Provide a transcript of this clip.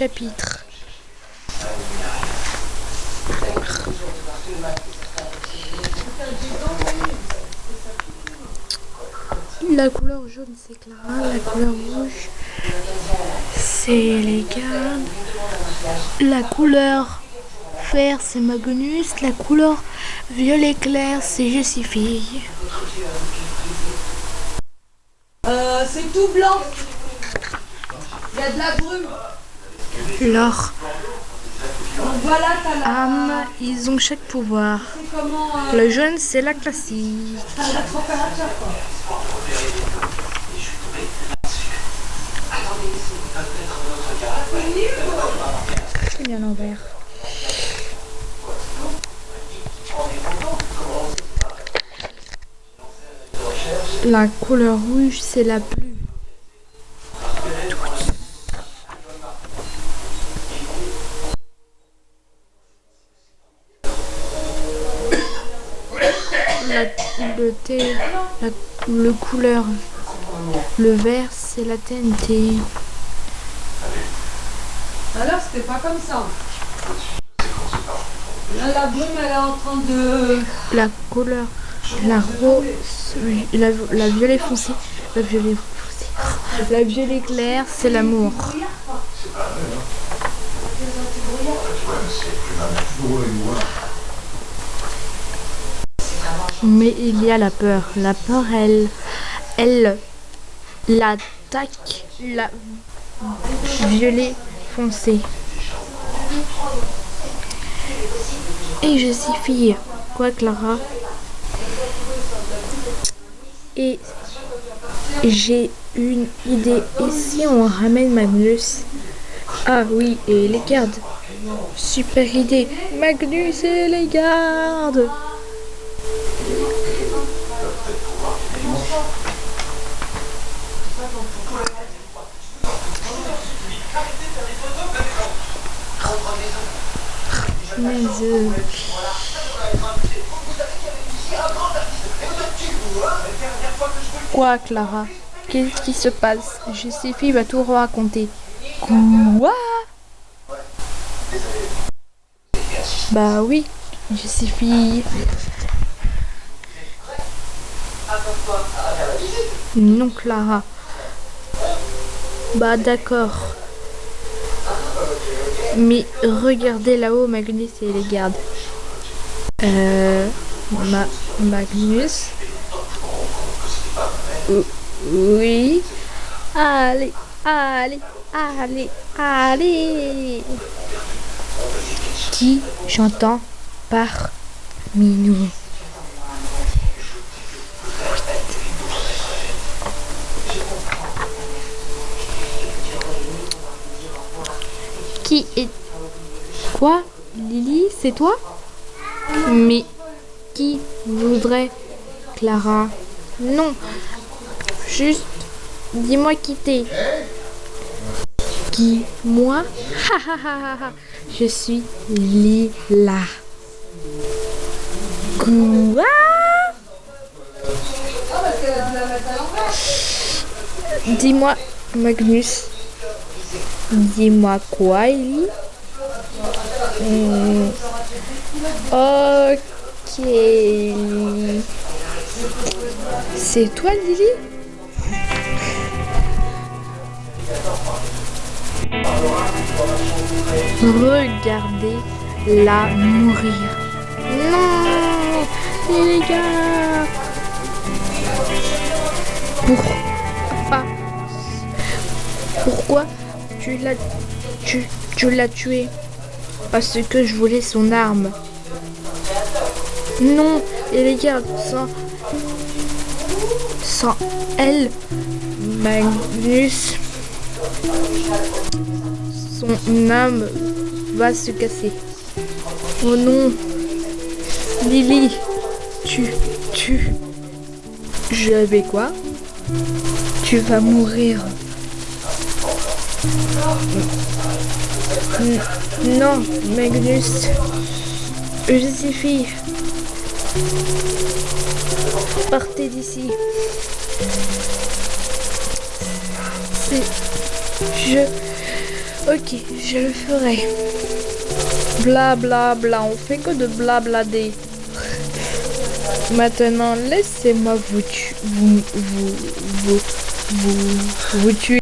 La couleur jaune c'est Clara, la couleur rouge c'est les gardes, la couleur vert c'est Magnus, la couleur violet clair c'est Jessie Euh, c'est tout blanc. Il y a de la brume. Leur âme, ils ont chaque pouvoir. euh, Le jaune c'est la classique. C'est bien l'envers. La couleur rouge, c'est la pluie. La, le thé, la, le couleur, le vert, c'est la TNT. Alors c'était pas comme ça. Là la brume elle est en train de... La couleur, la rose, la, la violet foncé, la violet foncé, la violet clair, c'est l'amour. Mais il y a la peur. La peur, elle, elle, l'attaque, la violet foncé. Et je suis fille. Quoi, Clara? Et j'ai une idée. Et si on ramène Magnus? Ah oui, et les gardes. Super idée. Magnus et les gardes. Mais euh, Quoi, Clara? Qu'est-ce qui se passe? Joséphine va tout raconter. Quoi? Bah oui, Joséphine. Non, Clara. Bah d'accord. Mais regardez là-haut, Magnus et les gardes. Euh, Ma Magnus. Oui. Allez, allez, allez, allez. Qui j'entends par nous? Qui est... Quoi Lily, c'est toi? Mais qui voudrait Clara? Non. Juste, dis-moi qui t'es. Qui Moi. Je suis Lila. Quoi? Dis-moi, Magnus. Dis-moi quoi, Ellie? Hmm. Ok. C'est toi, Lily? Regardez-la mourir. Non Les gars Pourquoi? Pourquoi tu l'as tu, tu l'as tué Parce que je voulais son arme. Non Et les gars, sans... Sans elle, Magnus, son âme va se casser. Oh non Lily Tu... Tu... Je vais quoi? Tu vas mourir. Non, Magnus. Joséphine. Partez d'ici. C'est... Je... Ok, je le ferai. Bla bla bla, on fait que de blablader. Maintenant, laissez-moi vous, vous, vous, vous, vous, vous tuer.